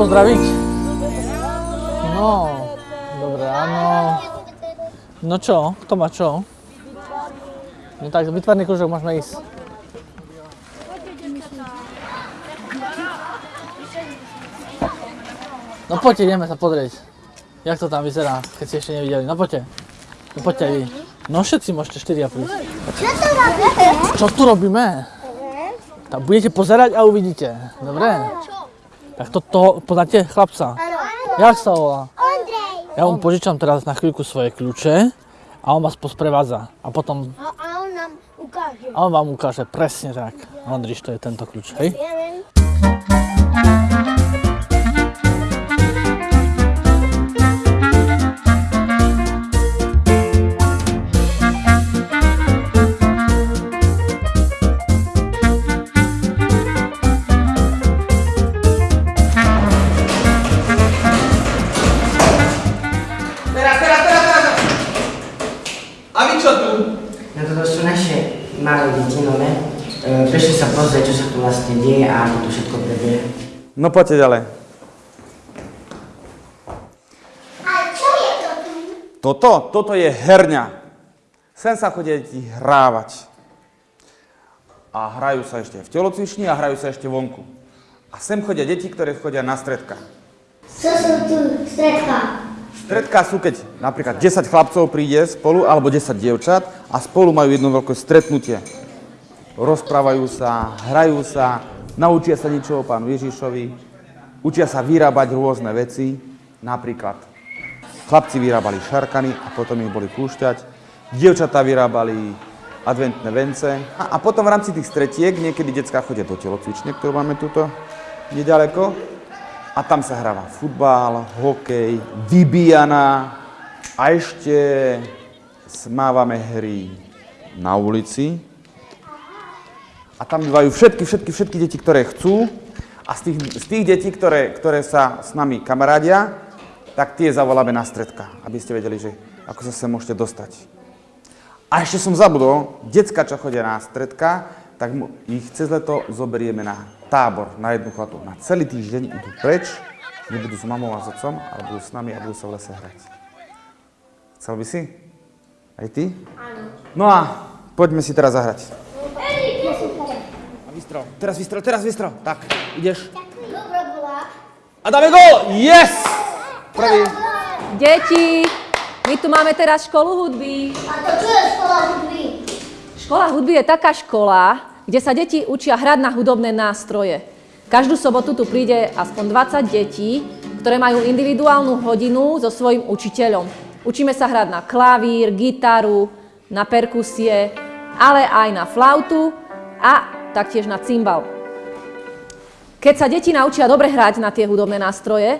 pozdraviť? No, dobre, áno. No čo, kto má čo? No tak, vytvarný kružok môžeme ísť. No poďte, ideme sa pozrieť. Jak to tam vyzerá, keď ste ešte nevideli. No poďte. No poďte aj vy. No všetci môžete 4 prísť. Čo to robíte? Čo tu robíme? Tak budete pozerať a uvidíte. Dobre? Tak to, to poznáte chlapca? Jak sa volá? Ondrej. Ja mu požičam teraz na chvíľku svoje kľúče a on vás posprevádza. A potom A, a on nám ukáže. a on vám ukáže presne tak. Ondriš, to je tento kľúč, hej? Pozrieť, čo sa tu vlastne deje a ako to všetko prebieha. No poďte ďalej. A čo je to tu? Toto, toto je herňa. Sem sa chodia deti hrávať. A hrajú sa ešte v telocvični a hrajú sa ešte vonku. A sem chodia deti, ktoré chodia na stredka. Co sú tu stredka? Stredka sú, keď napríklad 10 chlapcov príde spolu, alebo 10 dievčat a spolu majú jedno veľké stretnutie. Rozprávajú sa, hrajú sa, naučia sa niečo o pánu Ježišovi, učia sa vyrábať rôzne veci, napríklad chlapci vyrábali šarkany a potom ich boli púšťať, dievčatá vyrábali adventné vence. A, a potom v rámci tých stretiek niekedy detská chodia do telocvične, ktorú máme tuto nedaleko. A tam sa hráva futbal, hokej, vybíjana. A ešte smávame hry na ulici. A tam bývajú všetky, všetky, všetky deti, ktoré chcú. A z tých, z tých detí, ktoré, ktoré sa s nami kamarádia, tak tie zavoláme na stredka, aby ste vedeli, že ako sa sem môžete dostať. A ešte som zabudol, decka, čo chodia na stredka, tak ich cez leto zoberieme na tábor, na jednu chatu. Na celý týždeň idú preč, nebudú s mamou a s otcom, ale budú s nami a budú sa v lese hrať. Chcel by si? Aj ty? Áno. No a poďme si teraz zahrať. Vystrel, teraz vystrel, teraz vystrel. Tak, ideš. A dáme gól! Yes! Prvý. Deti, my tu máme teraz školu hudby. A to čo je škola hudby? Škola hudby je taká škola, kde sa deti učia hrať na hudobné nástroje. Každú sobotu tu príde aspoň 20 detí, ktoré majú individuálnu hodinu so svojím učiteľom. Učíme sa hrať na klavír, gitaru, na perkusie, ale aj na flautu a taktiež na cymbal. Keď sa deti naučia dobre hrať na tie hudobné nástroje,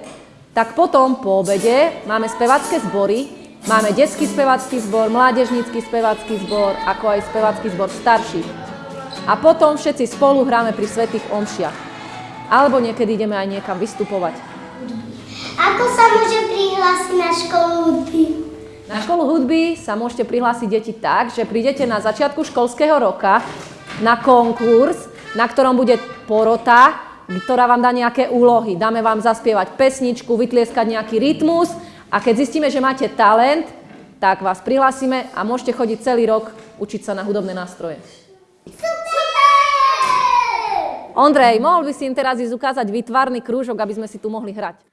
tak potom po obede máme spevacké zbory, máme detský spevacký zbor, mládežnícky spevacký zbor, ako aj spevacký zbor starších. A potom všetci spolu hráme pri svetých omšiach. Alebo niekedy ideme aj niekam vystupovať. Ako sa môže prihlásiť na školu hudby? Na školu hudby sa môžete prihlásiť deti tak, že prídete na začiatku školského roka na konkurs, na ktorom bude porota, ktorá vám dá nejaké úlohy. Dáme vám zaspievať pesničku, vytlieskať nejaký rytmus a keď zistíme, že máte talent, tak vás prihlásime a môžete chodiť celý rok učiť sa na hudobné nástroje. Ondrej, mohol by si im teraz ísť ukázať výtvarný krúžok, aby sme si tu mohli hrať.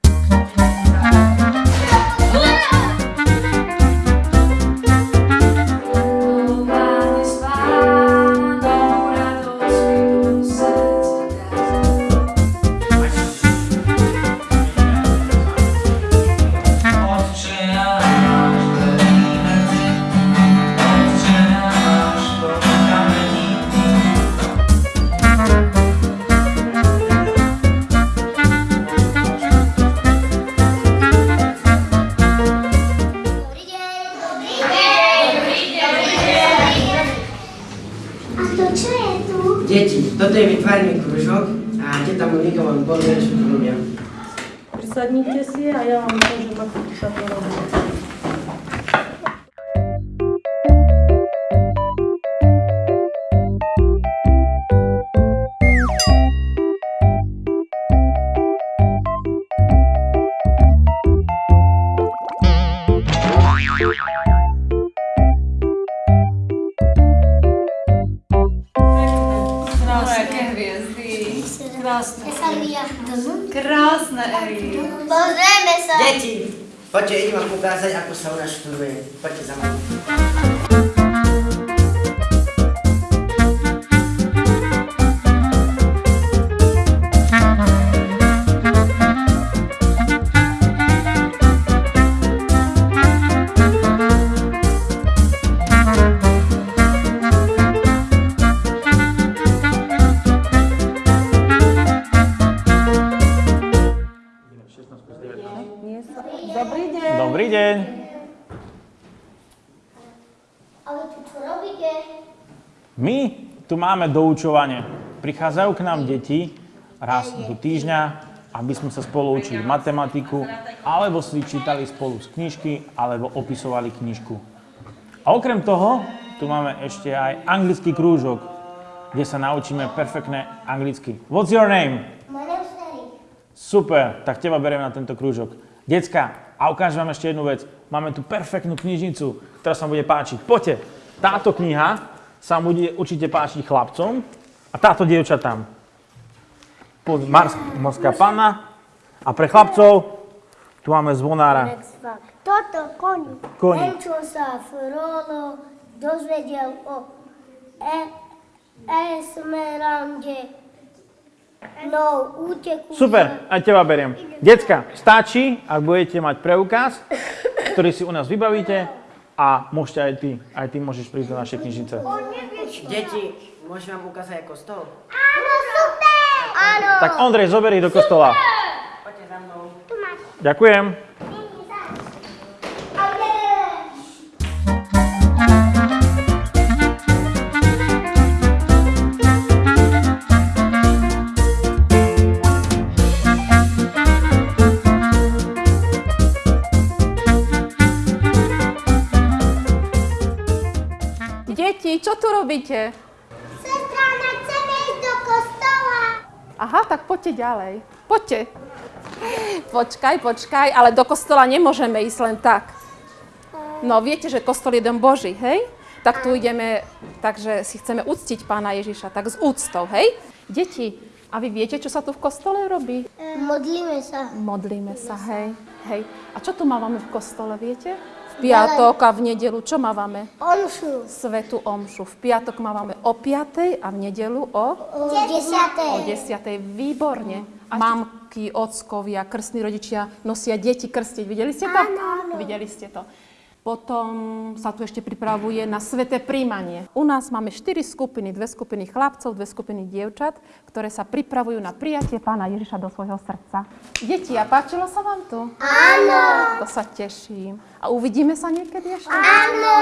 Deti, toto je vytvarný kružok a teta Monika vám povie, čo tu robia. Prisadnite si a ja vám ukážem, Aké hviezdy. Krásne. Ja sa Krásne, Eri. Pozrieme sa. Deti, poďte, idem vám ukázať, ako sa u nás študuje. Poďte za mnou. My tu máme doučovanie. Prichádzajú k nám deti raz do týždňa, aby sme sa spolu učili matematiku, alebo si čítali spolu z knižky, alebo opisovali knižku. A okrem toho, tu máme ešte aj anglický krúžok, kde sa naučíme perfektné anglicky. What's your name? Super, tak teba beriem na tento krúžok. Decka, a ukážem vám ešte jednu vec. Máme tu perfektnú knižnicu, ktorá sa vám bude páčiť. Poďte, táto kniha sa bude určite páčiť chlapcom a táto dievčatám. Mars, morská panna a pre chlapcov tu máme zvonára. Toto koni. Koni. Ten, čo sa Frollo dozvedel o e Esmeralde. No, úteku. Super, aj teba beriem. Decka, stačí, ak budete mať preukaz, ktorý si u nás vybavíte a môžete aj ty, aj ty môžeš prísť do našej knižnice. Deti, môžem vám ukázať aj kostol? Áno, super! Áno. Tak Ondrej, zober ich do kostola. Poďte za mnou. Ďakujem. Robíte? Sestra, chceme ísť do kostola. Aha, tak poďte ďalej. Poďte. Počkaj, počkaj, ale do kostola nemôžeme ísť len tak. No, viete, že kostol je dom Boží, hej? Tak tu ideme, takže si chceme uctiť pána Ježiša, tak s úctou, hej? Deti, a vy viete, čo sa tu v kostole robí? Modlíme sa. Modlíme sa, hej, hej. A čo tu mávame v kostole, viete? Piatok a v nedelu, čo mávame? Omšu. Svetu omšu. V piatok mávame o 5. a v nedelu o O desiatej. O 10. Výborne. Mamky, ockovia, krstní rodičia nosia deti krstiť. Videli ste to? Áno. Videli ste to. Potom sa tu ešte pripravuje na sveté príjmanie. U nás máme 4 skupiny, dve skupiny chlapcov, dve skupiny dievčat, ktoré sa pripravujú na prijatie pána Ježiša do svojho srdca. Deti, a páčilo sa vám tu? Áno. To sa teším. A uvidíme sa niekedy ešte? Áno.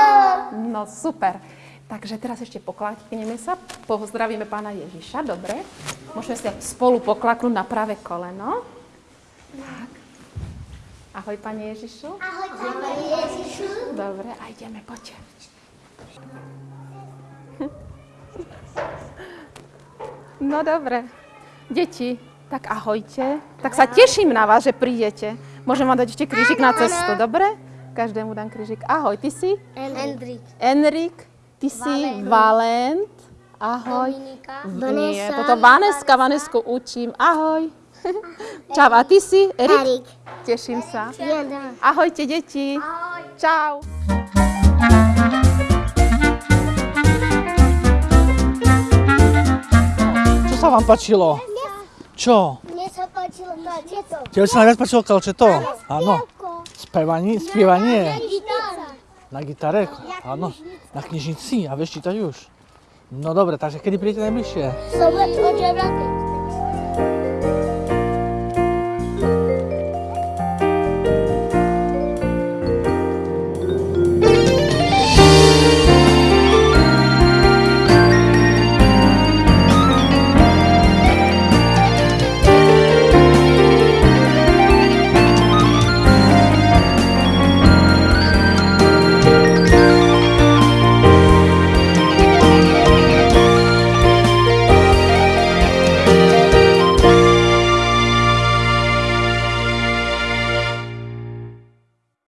No super. Takže teraz ešte poklakneme sa, pozdravíme pána Ježiša, dobre? Môžeme si spolu poklaknúť na pravé koleno. Tak. Ahoj, pane Ježišu. Ahoj, Pane Ježišu. Dobre, a ideme, poďte. No dobre. Deti, tak ahojte. Tak sa teším na vás, že prídete. Môžem vám dať ešte krížik na cestu, dobre? Každému dám krížik. Ahoj, ty si? Hendrik. Enrik, ty si Valent. Ahoj. Dominika. Nie, toto Vaneska, Vanesku učím. Ahoj. Čau, a ty si? Erik? Erik. Teším sa. Ahojte, deti. Čau. Čo sa vám páčilo? Čo? Mne sa páčilo tieto. Tebe sa najviac páčilo kalčeto? Áno. Spevanie, spievanie? Na gitare? Áno. Na knižnici? A vieš čítať už? No dobre, takže kedy príjete najbližšie? Sobotu od 9.